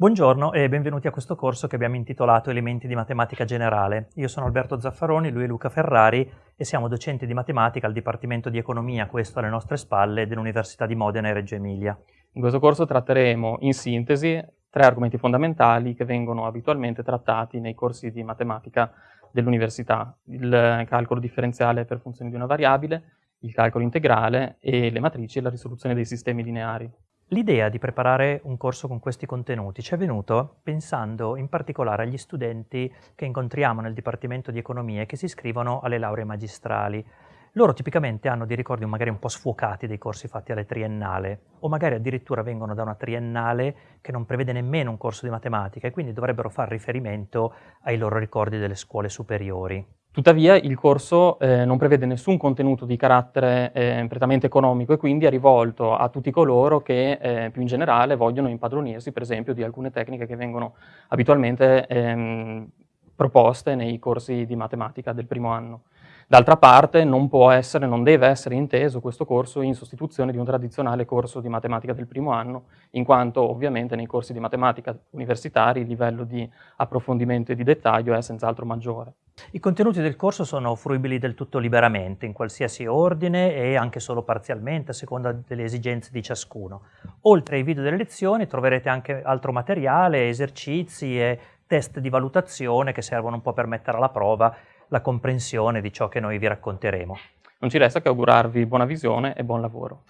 Buongiorno e benvenuti a questo corso che abbiamo intitolato Elementi di matematica generale. Io sono Alberto Zaffaroni, lui è Luca Ferrari e siamo docenti di matematica al Dipartimento di Economia, questo alle nostre spalle, dell'Università di Modena e Reggio Emilia. In questo corso tratteremo in sintesi tre argomenti fondamentali che vengono abitualmente trattati nei corsi di matematica dell'università. Il calcolo differenziale per funzioni di una variabile, il calcolo integrale e le matrici e la risoluzione dei sistemi lineari. L'idea di preparare un corso con questi contenuti ci è venuto pensando in particolare agli studenti che incontriamo nel Dipartimento di Economia e che si iscrivono alle lauree magistrali. Loro tipicamente hanno dei ricordi magari un po' sfuocati dei corsi fatti alle triennale o magari addirittura vengono da una triennale che non prevede nemmeno un corso di matematica e quindi dovrebbero fare riferimento ai loro ricordi delle scuole superiori. Tuttavia il corso eh, non prevede nessun contenuto di carattere eh, prettamente economico e quindi è rivolto a tutti coloro che eh, più in generale vogliono impadronirsi per esempio di alcune tecniche che vengono abitualmente ehm, proposte nei corsi di matematica del primo anno. D'altra parte non può essere, non deve essere inteso questo corso in sostituzione di un tradizionale corso di matematica del primo anno, in quanto ovviamente nei corsi di matematica universitari il livello di approfondimento e di dettaglio è senz'altro maggiore. I contenuti del corso sono fruibili del tutto liberamente, in qualsiasi ordine e anche solo parzialmente, a seconda delle esigenze di ciascuno. Oltre ai video delle lezioni troverete anche altro materiale, esercizi e test di valutazione che servono un po' per mettere alla prova la comprensione di ciò che noi vi racconteremo. Non ci resta che augurarvi buona visione e buon lavoro.